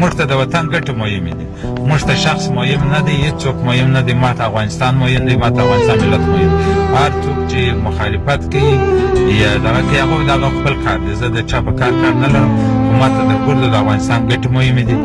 موږ ته د وطن ګټې مهمې دي موږ ته شخص مهم نه دی هیڅوک مهم نه دی ما ته افغانستان مهم دی ما ته افغانستان ملت مهم هر څوک چې مخالفت کوي یا دغه کوي هغوی د هغه خپل کار دی زه د چا په کار کار نه لرم خو ما ته د ګردو د افغانستان ګټې مهمې دي